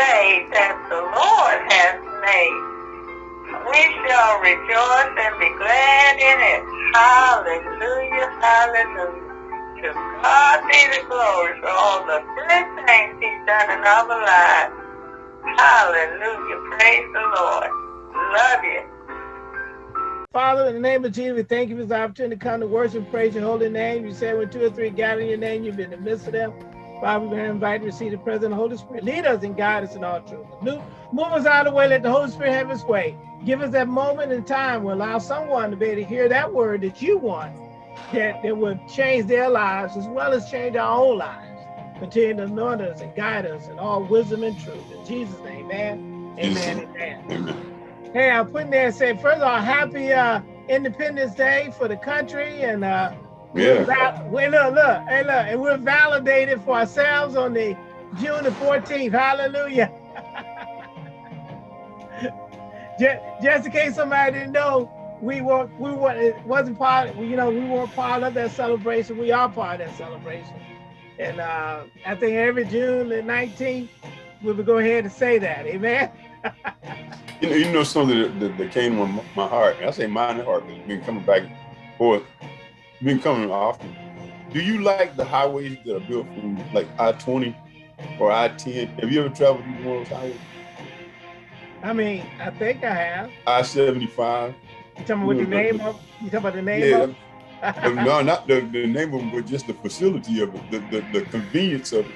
day that the Lord has made. We shall rejoice and be glad in it. Hallelujah, hallelujah. To God be the glory for all the good things he's done in our lives. Hallelujah, praise the Lord. Love you. Father, in the name of Jesus, we thank you for this opportunity to come to worship praise your holy name. You said when two or three gather in your name, you've been in the midst of them. Father, we're going to receive the presence of the Holy Spirit. Lead us and guide us in all truth. Move us out of the way. Let the Holy Spirit have his way. Give us that moment in time where allow someone to be able to hear that word that you want, that, that will change their lives as well as change our own lives. Continue to anoint us and guide us in all wisdom and truth. In Jesus' name, amen. Amen. Amen. amen. Hey, I'm putting there and saying, first of all, happy uh, Independence Day for the country. And uh, yeah. Wait, look, look, hey, look, and we're validated for ourselves on the June the 14th. Hallelujah. just, just in case somebody didn't know, we were we were it wasn't part you know we weren't part of that celebration. We are part of that celebration, and uh, I think every June the 19th we will go ahead and say that. Amen. you know, you know something that, that, that came on my heart. I say my heart, it's been coming back forth, been coming often. Do you like the highways that are built from like I-20 or I-10? Have you ever traveled these one of those highways? I mean, I think I have. I-75. You talking about what the name of? You talking about the name yeah, of? no, not the, the name of them, but just the facility of it, the, the, the convenience of it.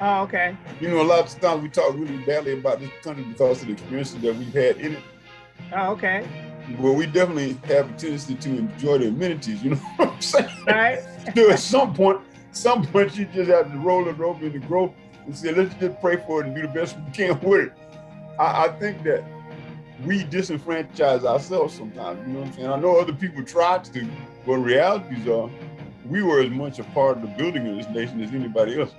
Oh, okay. You know, a lot of times we talk really badly about this country because of the experiences that we've had in it. Oh, okay. Well, we definitely have a tendency to enjoy the amenities, you know what I'm saying? Right. so at some point, some point you just have to roll it over in the growth and say, let's just pray for it and do the best we can with it. I, I think that we disenfranchise ourselves sometimes, you know what I'm saying? I know other people try to, but realities are we were as much a part of the building of this nation as anybody else.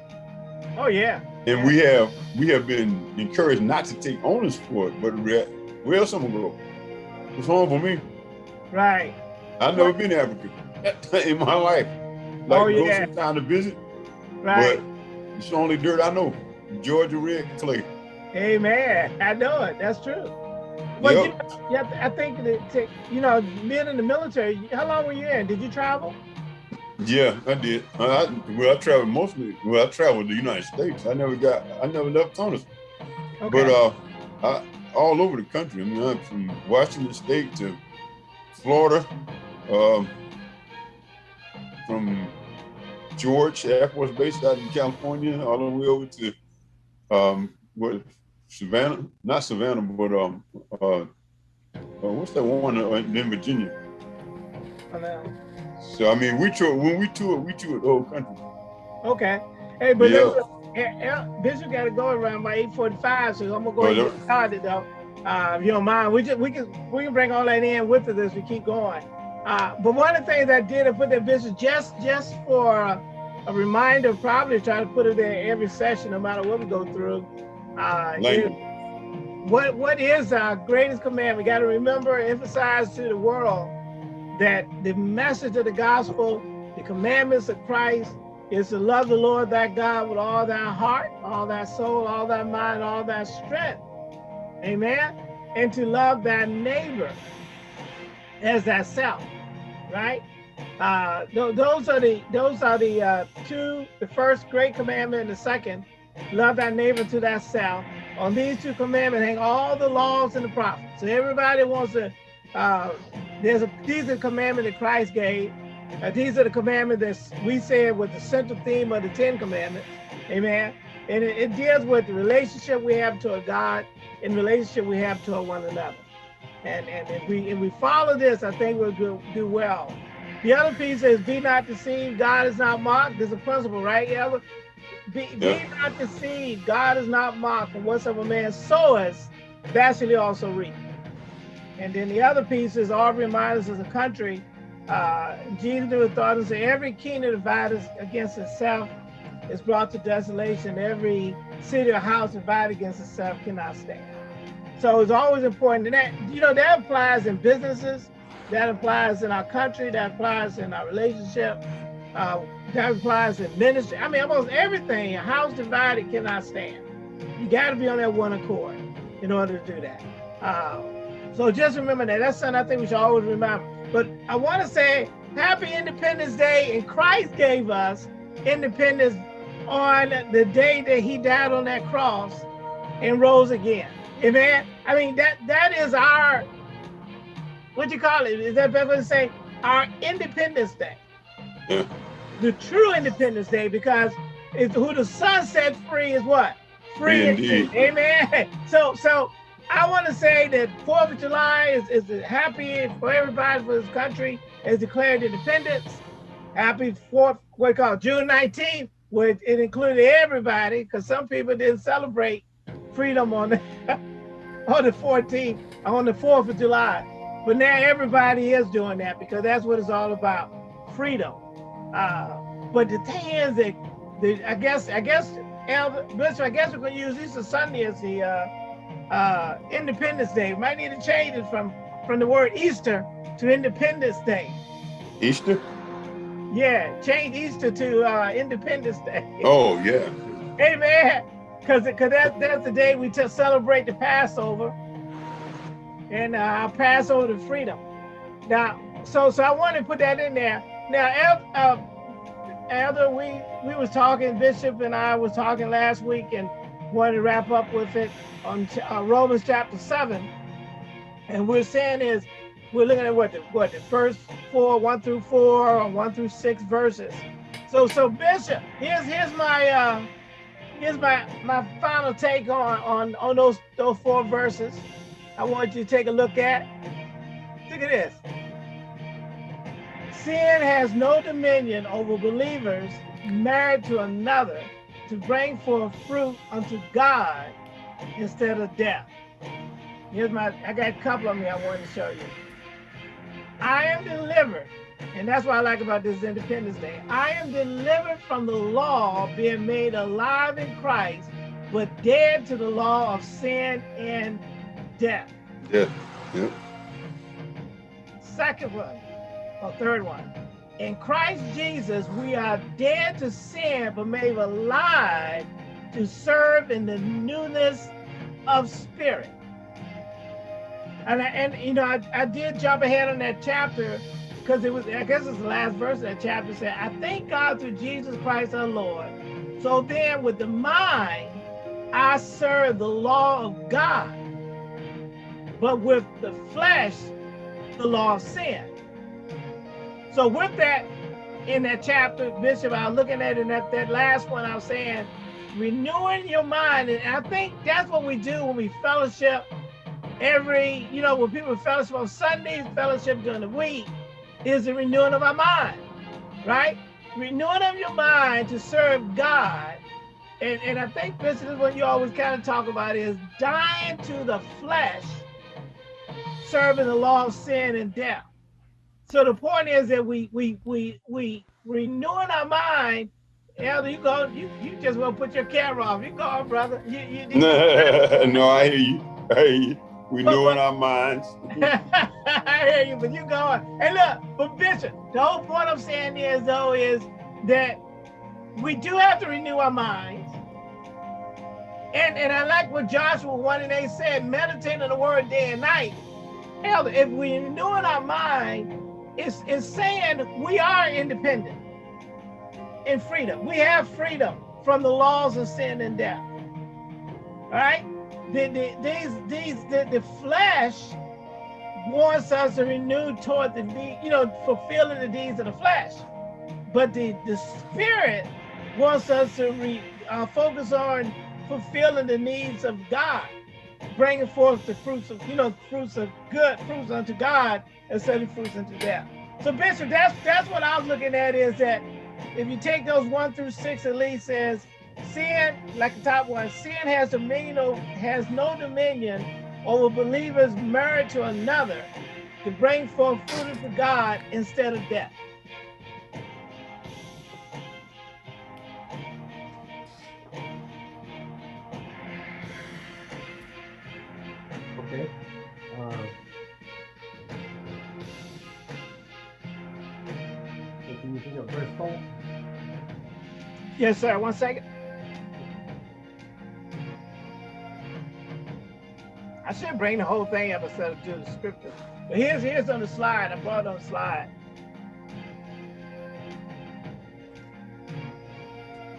Oh yeah. And we have we have been encouraged not to take onus for it, but where else gonna go? It's home for me. Right. I've never been to Africa in my life. Like oh, yeah. go sometime to visit. Right. But it's the only dirt I know. Georgia red clay. Hey, Amen. I know it. That's true. Well, yep. you, I think that, you know, being in the military, how long were you in? Did you travel? Yeah, I did. I, well, I traveled mostly. Well, I traveled the United States. I never got. I never left CONUS. Okay. But uh, I, all over the country. I mean, I'm from Washington State to Florida, um, from George Air Force Base out in California, all the way over to um, what Savannah, not Savannah, but um, uh, uh what's that one in Virginia? So I mean, we tour when we tour, we tour the whole country. Okay. Hey, but yeah. Bishop got to go around by eight forty-five, so I'm gonna go ahead and get started though. Uh, if you don't mind, we just we can we can bring all that in with us as we keep going. Uh, but one of the things I did, I put that business just just for a reminder, probably try to put it there every session, no matter what we go through. Uh, what what is our greatest command? We got to remember, emphasize to the world that the message of the gospel, the commandments of Christ, is to love the Lord thy God with all thy heart, all thy soul, all thy mind, all thy strength. Amen. And to love thy neighbor as thyself, right? Uh, th those are the those are the uh, two, the first great commandment and the second, love thy neighbor to thyself. On these two commandments hang all the laws and the prophets. So everybody wants to uh, there's a, these are commandments that Christ gave. Uh, these are the commandments that we said was the central theme of the Ten Commandments. Amen. And it, it deals with the relationship we have to a God and relationship we have to one another. And, and if we if we follow this, I think we'll do, do well. The other piece is be not deceived. God is not mocked. There's a principle, right? Yeah. Be, be not deceived. God is not mocked. And whatsoever man soweth, that shall he also reap. And then the other piece is all remind us as a country, uh, Jesus thought and said, every kingdom divided against itself is brought to desolation. Every city or house divided against itself cannot stand. So it's always important. That, you know, that applies in businesses, that applies in our country, that applies in our relationship, uh, that applies in ministry. I mean, almost everything, a house divided cannot stand. You got to be on that one accord in order to do that. Uh, so just remember that. That's something I think we should always remember. But I want to say Happy Independence Day, and Christ gave us independence on the day that he died on that cross and rose again. Amen. I mean, that that is our, what you call it? Is that better to say? Our Independence Day. Yeah. The true Independence Day, because it's who the Son set free is what? Free indeed. indeed. Amen. So, so I want to say that 4th of July is, is happy for everybody for this country has declared independence. Happy 4th, what you call June 19th, which it included everybody because some people didn't celebrate freedom on the, on the 14th, on the 4th of July. But now everybody is doing that because that's what it's all about, freedom. Uh, but the thing is that, the, I guess, I guess, Elder, Bishop, I guess we're to use Easter Sunday as the uh, uh, Independence Day. We might need to change it from, from the word Easter to Independence Day. Easter? Yeah, change Easter to uh, Independence Day. Oh, yeah. Amen. Because cause that, that's the day we just celebrate the Passover and uh, our Passover to freedom. Now, so so I want to put that in there. Now, uh, Elder, we we was talking, Bishop and I was talking last week, and wanted to wrap up with it on uh, Romans chapter seven. And we're saying is we're looking at what the what the first four, one through four, or one through six verses. So so Bishop, here's here's my uh here's my my final take on on on those those four verses. I want you to take a look at. Look at this. Sin has no dominion over believers married to another to bring forth fruit unto God instead of death. Here's my, I got a couple of me I want to show you. I am delivered, and that's what I like about this Independence Day. I am delivered from the law, being made alive in Christ, but dead to the law of sin and death. Yeah. Yeah. Second one, or third one. In Christ Jesus, we are dead to sin, but made alive to serve in the newness of spirit. And I, and you know, I, I did jump ahead on that chapter because it was, I guess it's the last verse of that chapter said, I thank God through Jesus Christ our Lord. So then with the mind, I serve the law of God, but with the flesh, the law of sin. So with that, in that chapter, Bishop, I was looking at it in that, that last one, I was saying, renewing your mind. And I think that's what we do when we fellowship every, you know, when people fellowship on Sundays, fellowship during the week, is the renewing of our mind, right? Renewing of your mind to serve God. And, and I think this is what you always kind of talk about is dying to the flesh, serving the law of sin and death. So the point is that we we we we renewing our mind. Elder, you go, you, you just want to put your camera off. You go on, brother. You, you, you no, I hear you. I hear you. We know in our minds. I hear you, but you go on. Hey, look, but Bishop, the whole point I'm saying is, though, is that we do have to renew our minds. And, and I like what Joshua 1 and 8 said, meditate on the word day and night. Elder, if we renew in our mind, it's, it's saying we are independent in freedom. We have freedom from the laws of sin and death. All right? the, the, these, these, the, the flesh wants us to renew toward the, you know, fulfilling the deeds of the flesh. But the, the spirit wants us to re, uh, focus on fulfilling the needs of God, bringing forth the fruits of, you know, fruits of good, fruits unto God, instead of fruits unto death. So Bishop, that's that's what I was looking at is that if you take those one through six at least says sin, like the top one, sin has dominion has no dominion over believers married to another to bring forth fruit for God instead of death. Yes, sir. One second. I should bring the whole thing up instead of do the scripture. But here's here's on the slide. I brought it on the slide.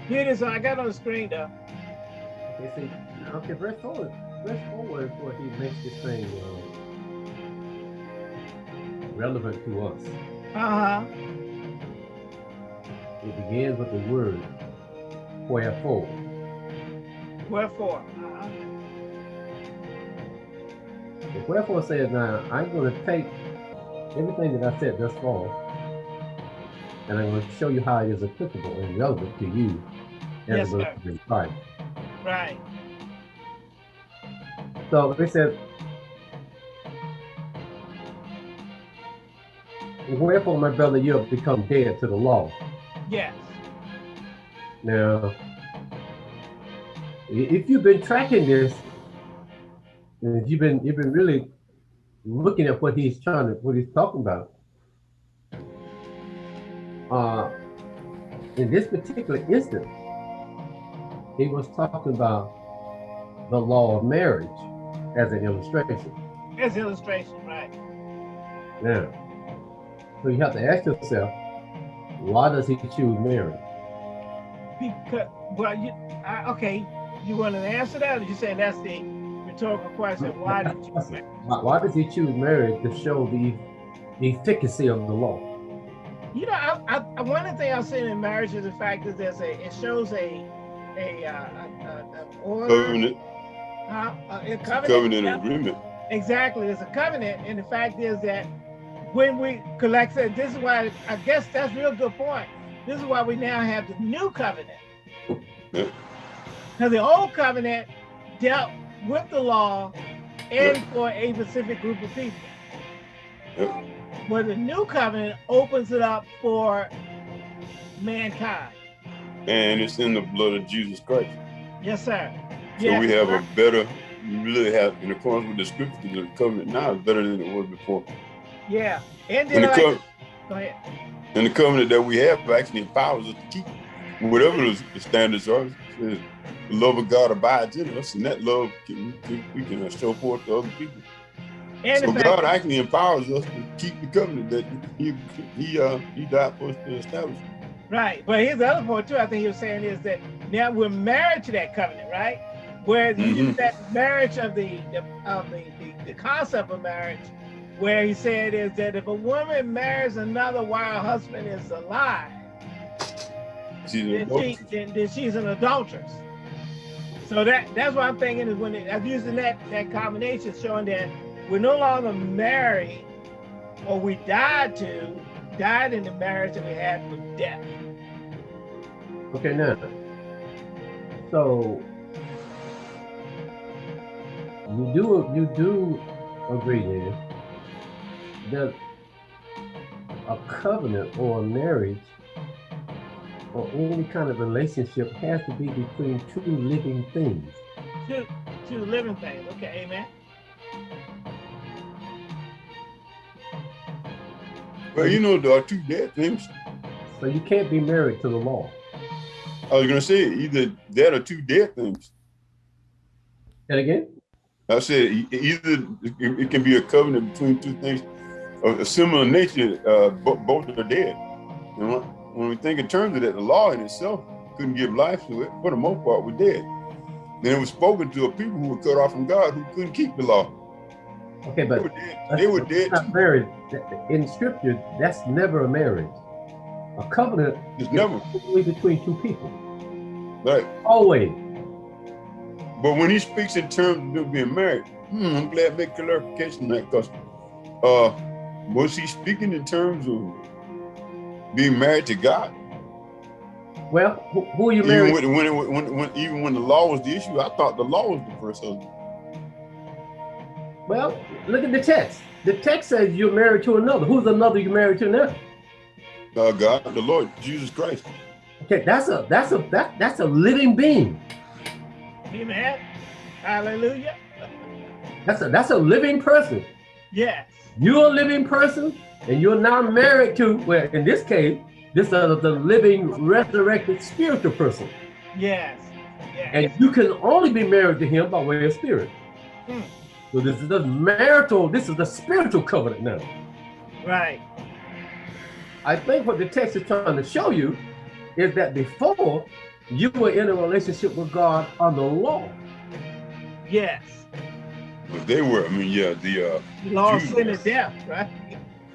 Here it is. I got it on the screen though. Okay, see, okay, verse four, verse is where he makes this thing uh, relevant to us. Uh-huh. It begins with the word wherefore. Wherefore. Uh-huh. Wherefore says now I'm going to take everything that I said thus far, and I'm going to show you how it is applicable and relevant to you as Yes, a believer in Christ. Right. So they said, Wherefore, my brother, you have become dead to the law. Yes. Now, if you've been tracking this, and if you've been you've been really looking at what he's trying to what he's talking about, uh, in this particular instance, he was talking about the law of marriage as an illustration. As illustration, right. Now, so you have to ask yourself, why does he choose marriage? Because well you I, okay, you want to answer that or you saying that's the rhetorical question? Why did you Why, why does he choose marriage to show the efficacy of the law? You know, I, I, I- one of the things I've seen in marriage is the fact that there's a, it shows a, a, uh, a, a, a order, Covenant, uh, a, a covenant. covenant yeah, agreement. Exactly, there's a covenant, and the fact is that when we collect it, this is why I guess that's a real good point. This is why we now have the new covenant. Now, the old covenant dealt with the law and for a specific group of people. Yeah. Where the new covenant opens it up for mankind. And it's in the blood of Jesus Christ. Yes, sir. So Yes, we have sir. a better, we really have, in accordance with the scriptures, the covenant now is better than it was before. Yeah. And then like, co- go ahead. And the covenant that we have actually empowers us to keep whatever the standards are. The love of God abides in us, and that love can, we can show forth to other people. And so fact God actually empowers us to keep the covenant that He He uh He died for us to establish. Right. But here's the other point too. I think he was saying is that now we're married to that covenant, right? Where he used Mhm. that marriage of the, the of the, the the concept of marriage, where he said is that if a woman marries another while her husband is alive, She's an then, she, then, then she's an adulteress. So that that's what I'm thinking is when it, I'm using that that combination, showing that we're no longer married, or we died to died in the marriage that we had with death. Okay, now, so you do you do agree then that a covenant or a marriage or any kind of relationship has to be between two living things. Two, two living things. Okay, amen. Well, you know, there are two dead things. So you can't be married to the law. I was gonna say either that or two dead things. And again, I said either it it can be a covenant between two things of a similar nature. Uh, bo- both are dead. You know, when we think in terms of that, the law in itself couldn't give life to it. For the most part, we're dead. Then it was spoken to a people who were cut off from God who couldn't keep the law. okay, but They were dead. They were dead. Married in scripture. That's never a marriage. A covenant is never between two people. right. Always. But when he speaks in terms of being married, hmm, I'm glad to make clarification on that because uh, was he speaking in terms of being married to God? Well, who, who are you Even married? when, when, when, when, even when the law was the issue, I thought the law was the first husband. Well, look at the text. The text says you're married to another. Who's another you're married to now? Uh, God, the Lord, Jesus Christ. Okay, that's a that's a that that's a living being. Amen. Hallelujah. That's a that's a living person. Yes. You're a living person, and you're now married to. Well, in this case, this is the living, resurrected spiritual person, Yes. Yes. and you can only be married to him by way of spirit. Hmm. So this is the marital, this is the spiritual covenant now. Right. I think what the text is trying to show you is that before you were in a relationship with God on the law. Yes. But they were, I mean, yeah, the uh law, sin, and death, right?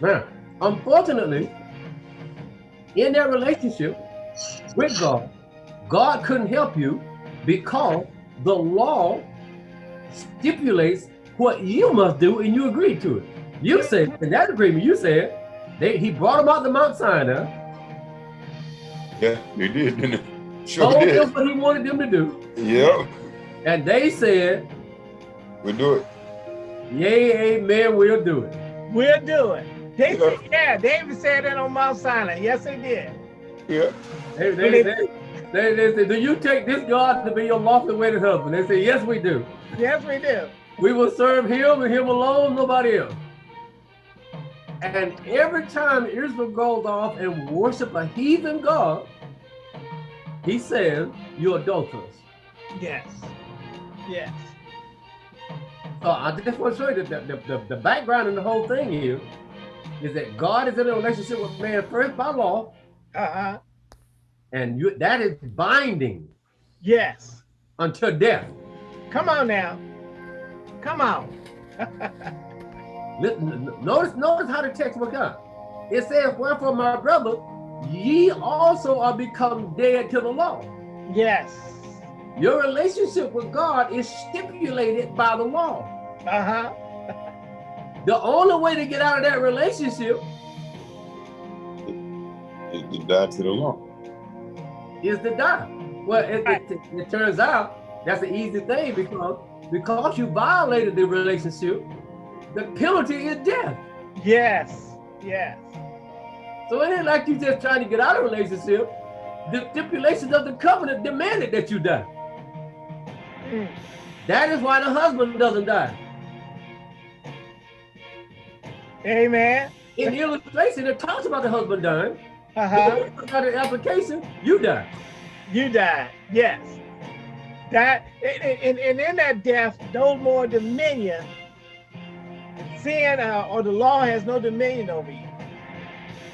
Now, unfortunately, in that relationship with God, God couldn't help you because the law stipulates what you must do and you agreed to it. You said, in that agreement, you said, they, he brought them out to Mount Sinai. Yeah, they did, didn't they? Sure told did. them what he wanted them to do. Yep. And they said, We'll do it. Yay, amen, we'll do it. We'll do it. They Yeah. said, yeah, David said that on Mount Sinai. Yes, they did. Yeah. They, they, they, they, they said, Do you take this God to be your lawful wedded husband? They said, Yes, we do. Yes, we do. We will serve him and him alone, nobody else. And every time Israel goes off and worship a heathen God, he says, You're adulterers. Yes. Yes. So I just want to show you that the, the, the, background in the whole thing here is that God is in a relationship with man first by law, Uh-huh. and you, that is binding Yes. until death. Come on now. Come on. Notice, notice how the text works out. It says, Wherefore, my brother, ye also are become dead to the law. Yes. Your relationship with God is stipulated by the law. Uh-huh. The only way to get out of that relationship is to die to the law. is to die. Well, it, it, it turns out that's an easy thing because because you violated the relationship, the penalty is death. Yes. Yes. So it ain't like you just trying to get out of a relationship. The stipulations of the covenant demanded that you die. Mm. That is why the husband doesn't die. Amen. In the illustration, it talks about the husband dying. Uh-huh. But the application, you die. You die. Yes. That and, and, and in that death, no more dominion. Sin uh, or the law has no dominion over you.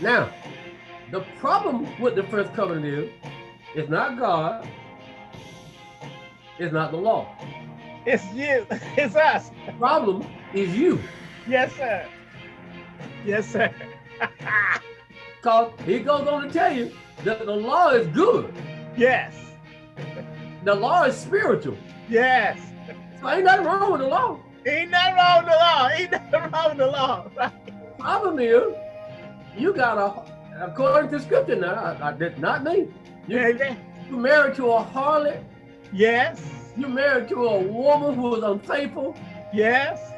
Now, the problem with the first covenant is, it's not God, it's not the law. It's you. It's us. The problem is you. Yes, sir. Yes, sir. Because he goes on to tell you that the law is good. yes. The law is spiritual. Yes. So ain't nothing wrong with the law. Ain't nothing wrong with the law. Ain't nothing wrong with the law. Right? Problem is, you got a, according to scripture now, I, I did not mean, You, Amen. you married to a harlot, Yes. you married to a woman who was unfaithful. Yes.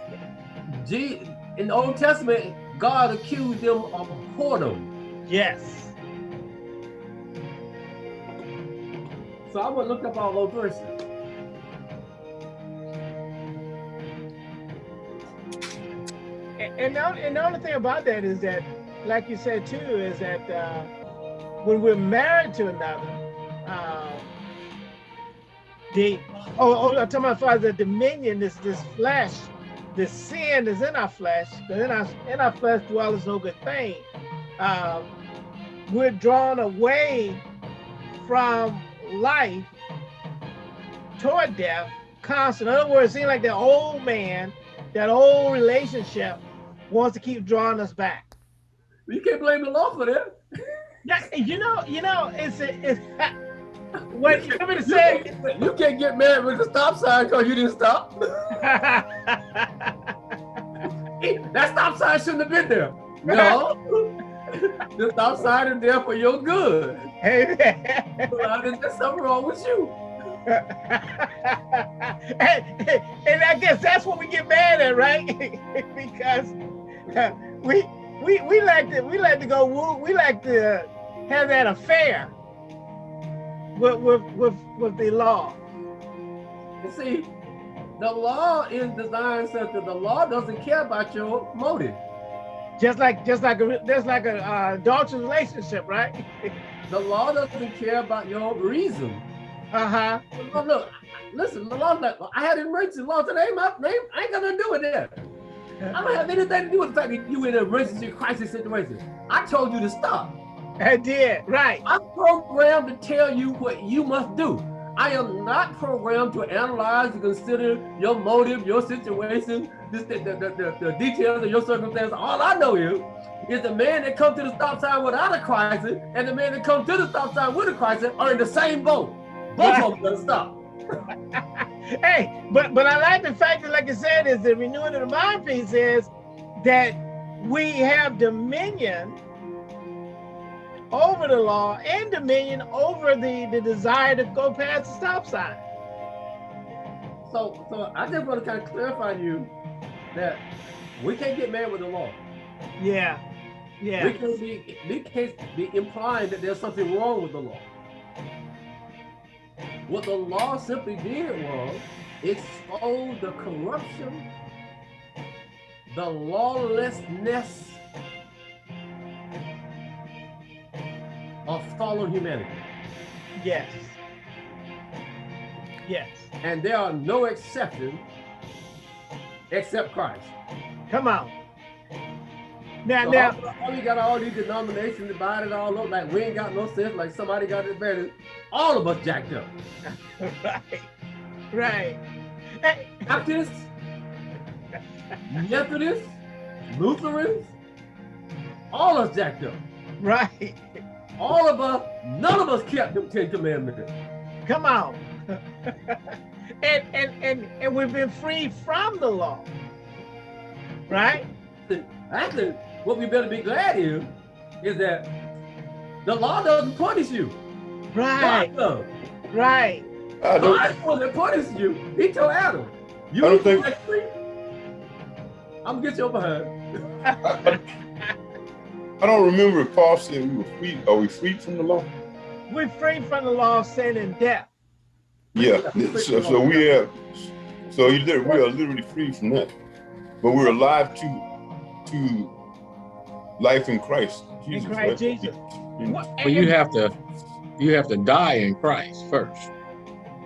G, in the Old Testament, God accused them of whoredom. Yes. So I would look up all those verses. And, and, the, only- and the only thing about that is that, like you said too, is that uh, when we're married to another, uh, the oh, oh I'm talking about father, the dominion is this flesh, the sin is in our flesh, but in our in our flesh dwells no good thing. Um, we're drawn away from life toward death constant. In other words, it seems like that old man, that old relationship wants to keep drawing us back. You can't blame the law for that. Yeah, you know, you know, it's it's what you coming to say. you can't get mad with the stop sign because you didn't stop. that stop sign shouldn't have been there. No. the stop sign is there for your good. Amen. Well, There's something wrong with you. and, and I guess that's what we get mad at, right? because we we we like to we like to go woo, we like to have that affair with with with, with the law. You see, the law is designed such that the law doesn't care about your motive. Just like just like a just like a uh, adulterous relationship, right? The law doesn't care about your reason. Uh huh. Look, look, listen, the law, like, I had an emergency law today. My name, I ain't got nothing to do with that. I don't have anything to do with the fact that you in an emergency crisis situation. I told you to stop. I did, right. I'm programmed to tell you what you must do. I am not programmed to analyze and consider your motive, your situation, this, the, the, the, the, details of your circumstance. All I know is, is the man that comes to the stop sign without a crisis and the man that comes to the stop sign with a crisis are in the same boat. Both of them gonna stop. hey, but but I like the fact that, like I said, is the renewing of the mind piece is that we have dominion over the law and dominion over the, the desire to go past the stop sign. So, so I just want to kind of clarify to you that we can't get mad with the law. Yeah, yeah. We can't be, we can't be implying that there's something wrong with the law. What the law simply did was expose the corruption, the lawlessness of fallen humanity. Yes. Yes. And there are no exceptions except Christ. Come on. Now, so now, all, we got all these denominations divided all up like we ain't got no sense, like somebody got it better. All of us jacked up. right, right. Hey. Baptists, Methodists, Lutherans, all of us jacked up. Right. All of us, none of us kept the Ten Commandments. Come on. and, and, and, and we've been freed from the law. Right? Actually, what we better be glad is, is that the law doesn't punish you. Right. God Right. I don't, God was that punishes you. He told Adam, you I don't think, I'm gonna get your behind. I don't remember if Paul said we were free. Are we free from the law? We're free from the law of sin and death. Yeah. So, so we have. So we are literally free from that, but we're alive to to life in Christ. Jesus, in Christ right? Jesus. But you have to you have to die in Christ first.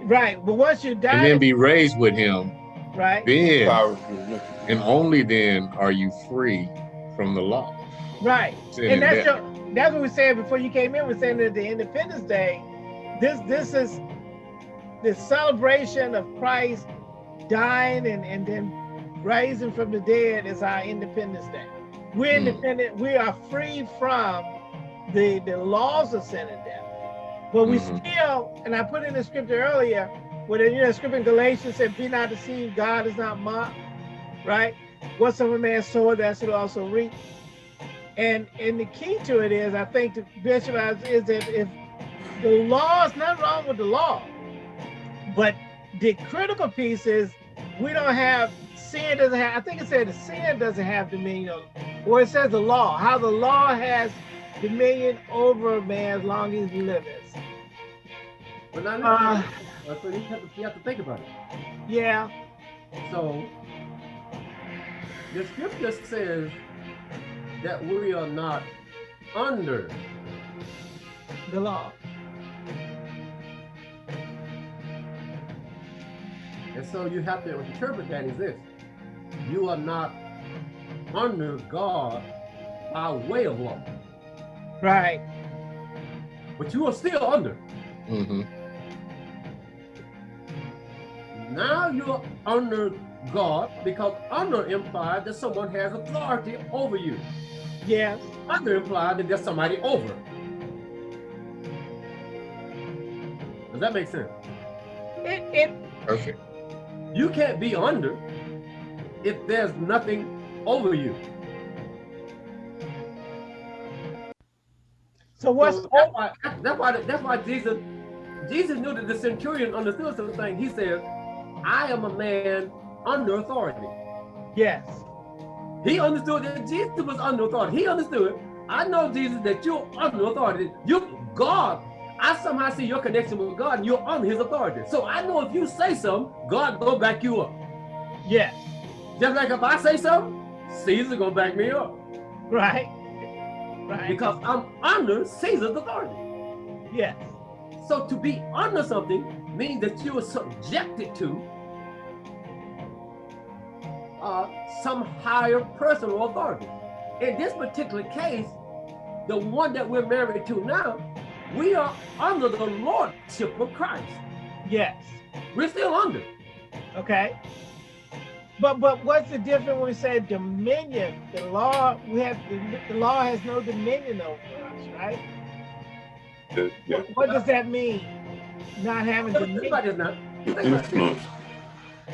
Right. But once you die and then be raised with him, right? Then and only then are you free from the law. Right. and that's your, that's what we said before you came in. We're saying that the Independence Day, this this is the celebration of Christ dying and, and then rising from the dead is our Independence Day. We're mm. independent, we are free from the, the laws of sin and death. But we mm -hmm. still, and I put in the scripture earlier, where you know, the scripture in Galatians said, be not deceived, God is not mocked, right? Whatsoever man soweth, that shall also reap. And and the key to it is, I think the bishop is that if the law is not wrong with the law, but the critical piece is we don't have sin doesn't have. I think it said sin doesn't have dominion, or it says the law. How the law has dominion over man as long as he lives. But not uh, so you have, to, you have to think about it. Yeah. So the scripture says that we are not under the law. And so you have to interpret that as this. You are not under God by way of law. Right. But you are still under. Mm -hmm. Now you're under God because under implies that someone has authority over you. Yes. Under implies that there's somebody over. Does that make sense? It, it perfect. You can't be under if there's nothing over you. So what's so that's, why, that's why that's why Jesus Jesus knew that the centurion understood something. He said, I am a man under authority. Yes. He understood that Jesus was under authority. He understood. I know, Jesus, that you're under authority. You, God, I somehow see your connection with God and you're under his authority. So I know if you say something, God go back you up. Yes. Just like if I say something, Caesar gonna back me up. Right. Right. Because I'm under Caesar's authority. Yes. So to be under something means that you are subjected to uh, some higher person or authority. In this particular case, the one that we're married to now, we are under the lordship of Christ. Yes. We're still under. Okay. But but what's the difference when we say dominion? The law we have the, the law has no dominion over us, right? The- yeah. What, what does that mean? Not having Think dominion.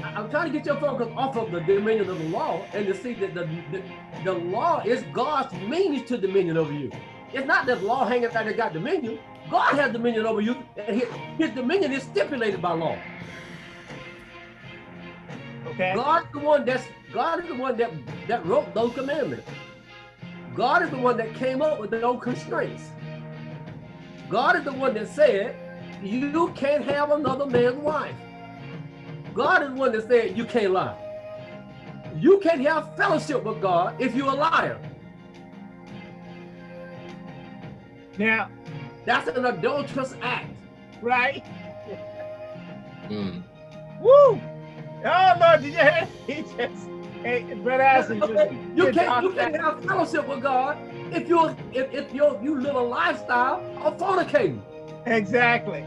I'm trying to get your focus off of the dominion of the law and to see that the, the, the law is God's means to dominion over you. It's not that law hanging out that got dominion. God has dominion over you, and his, his dominion is stipulated by law. Okay. God is the one that's God is the one that that wrote those commandments. God is the one that came up with those constraints. God is the one that said you can't have another man's wife. God is the one that said you can't lie. You can't have fellowship with God if you're a liar. Now, That's an adulterous act. right? Mm. Woo! Oh Lord, did you hear? He just hey, brother Allison just You can't you can't have fellowship with God if you're if, if you're you live a lifestyle of fornicating. exactly.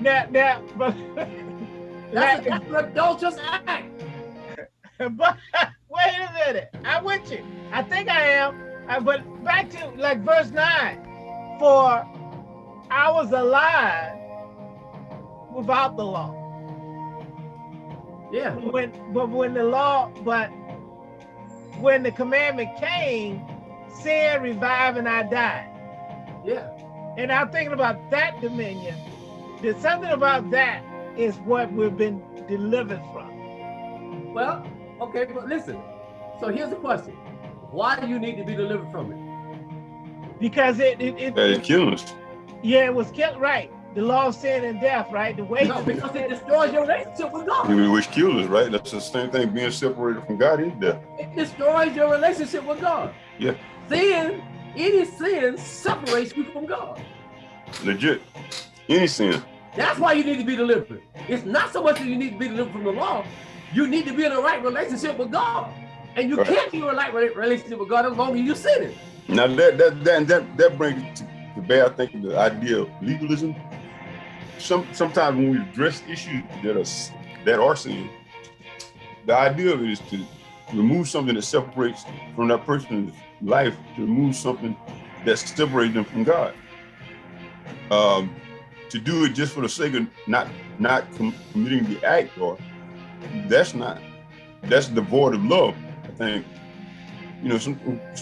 Now, now, but That's, that's an adulterous act. but wait a minute. I'm with you. I think I am. Uh, but back to like verse nine. For I was alive without the law. Yeah. When but when the law, but when the commandment came, sin revived and I died. Yeah. And I'm thinking about that dominion. There's something about that is what we've been delivered from. Well, okay, but listen. So here's the question. Why do you need to be delivered from it? Because it, it, it, That is killing us. yeah, it was killed right. The law of sin and death, right? The way No, because it destroys your relationship with God. Which kills us, right? That's the same thing. Being separated from God is death. It destroys your relationship with God. Yeah. Sin, any sin separates you from God. Legit. Any sin. That's why you need to be delivered. It's not so much that you need to be delivered from the law. You need to be in a right relationship with God. And you Right. can't be in a right relationship with God as long as you're sinning. Now that that that that, that brings to the bear, I think, the idea of legalism. Some sometimes when we address issues that are that are sin, the idea of it is to remove something that separates from that person's life, to remove something that separates them from God. Um, to do it just for the sake of not not committing the act, or that's not that's devoid of love. I think you know, some,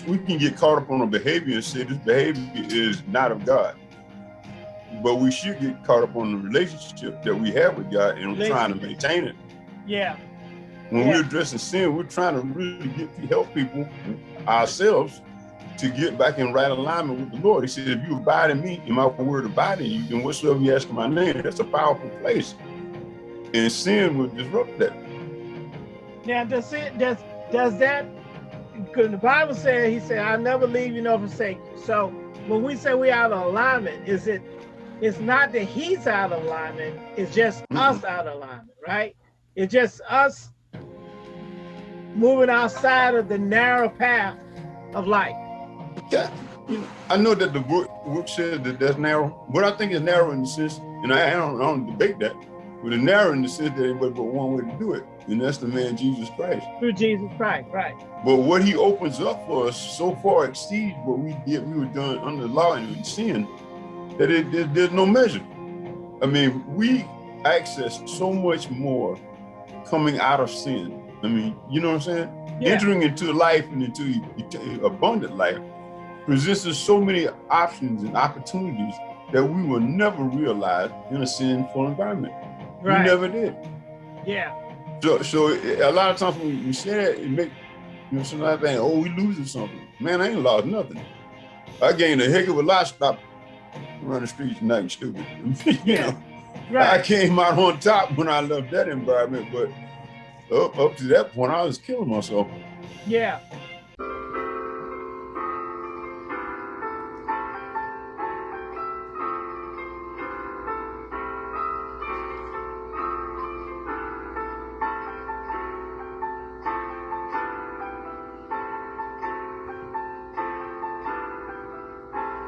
we can get caught up on a behavior and say this behavior is not of God. But we should get caught up on the relationship that we have with God and trying to maintain it. yeah, When Yeah. we're addressing sin, we're trying to really get to help people, ourselves, to get back in right alignment with the Lord. He said, if you abide in me and my word abide in you, then whatsoever you ask in my name, that's a powerful place. And sin will disrupt that. Now, does it does does that? Because the Bible said, He said, "I'll never leave you nor forsake you." So when we say we out of alignment, is it? It's not that He's out of alignment. It's just us out of alignment, right? It's just us moving outside of the narrow path of life. Yeah, you know, I know that the book, book says that that's narrow, but I think it's narrow in the sense, and I, I don't, I don't debate that, but it's narrow in the sense that there's but one way to do it, and that's the man Jesus Christ. Through Jesus Christ, right? But what he opens up for us so far exceeds what we did, we were done under the law and sin, that it, there- there's no measure. I mean, we access so much more coming out of sin. I mean, you know what I'm saying? Yeah. Entering into life and into abundant life presents us so many options and opportunities that we will never realize in a sinful environment. Right. We never did. Yeah. So, so a lot of times when we say that, it make you know somebody think, "Oh, we losing something." Man, I ain't lost nothing. I gained a heck of a lot. Stop running the streets and nothing stupid. you Yeah. know, I came out on top when I left that environment, but up, up to that point, I was killing myself. Yeah.